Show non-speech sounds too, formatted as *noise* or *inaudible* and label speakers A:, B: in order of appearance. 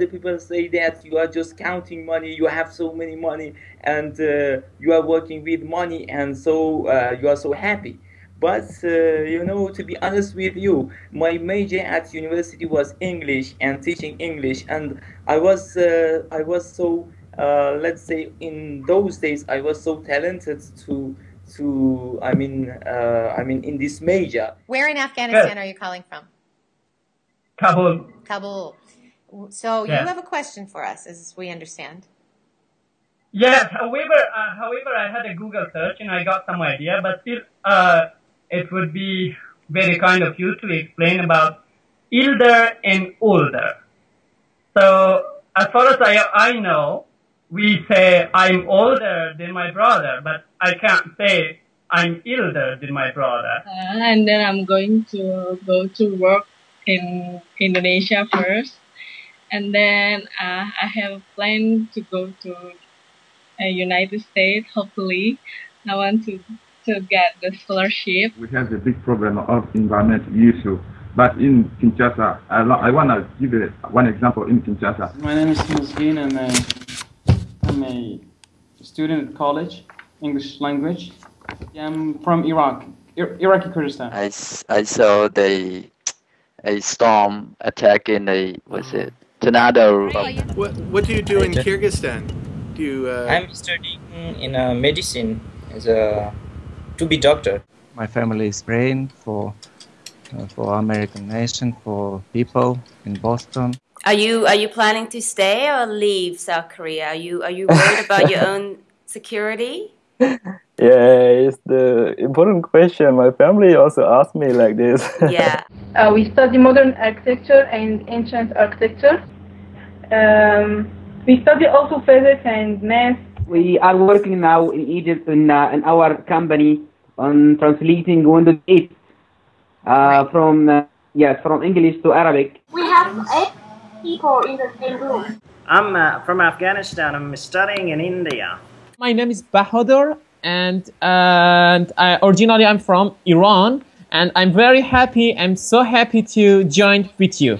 A: the people say that you are just counting money, you have so many money, and uh, you are working with money, and so uh, you are so happy. But uh, you know, to be honest with you, my major at university was English and teaching English, and I was uh, I was so uh, let's say in those days I was so talented to to I mean uh, I mean in this major.
B: Where in Afghanistan are you calling from?
C: Kabul.
B: Kabul. So
C: Yeah.
B: you have a question for us, as we understand.
C: Yes, however, uh, however, I had a Google search and I got some idea, but still, uh, it would be very kind of you to explain about elder and older. So, as far as I, I know, we say I'm older than my brother, but I can't say I'm elder than my brother.
D: Uh, and then I'm going to go to work in Indonesia first, and then uh, I have planned to go to uh, United States. Hopefully, I want to to get the scholarship.
E: We have a big problem of environmental issue. But in Kinshasa, I, lo- I want to give it one example in Kinshasa.
F: My name is Musgin and I, I'm a student at college, English language. I'm from Iraq, Ir- Iraqi Kurdistan.
G: I, s- I saw the a storm attack in a was it tornado.
H: What What do you do in Kyrgyzstan? Do you? Uh,
I: I'm studying in uh, medicine as a to be doctor.
J: My family is praying for uh, for American nation, for people in Boston.
K: Are you are you planning to stay or leave South Korea? Are you are you worried about your *laughs* own security? *laughs*
L: Yeah, it's the important question. My family also asked me like this. *laughs*
K: Yeah.
M: Uh, we study modern architecture and ancient architecture. Um, we study also physics and math.
N: We are working now in Egypt in, uh, in our company on translating Windows 8 uh, from uh, yes from English to Arabic.
O: We have eight people in the same room.
P: I'm uh, from Afghanistan. I'm studying in India.
Q: My name is Bahadur, and and I, originally I'm from Iran, and I'm very happy. I'm so happy to join with you.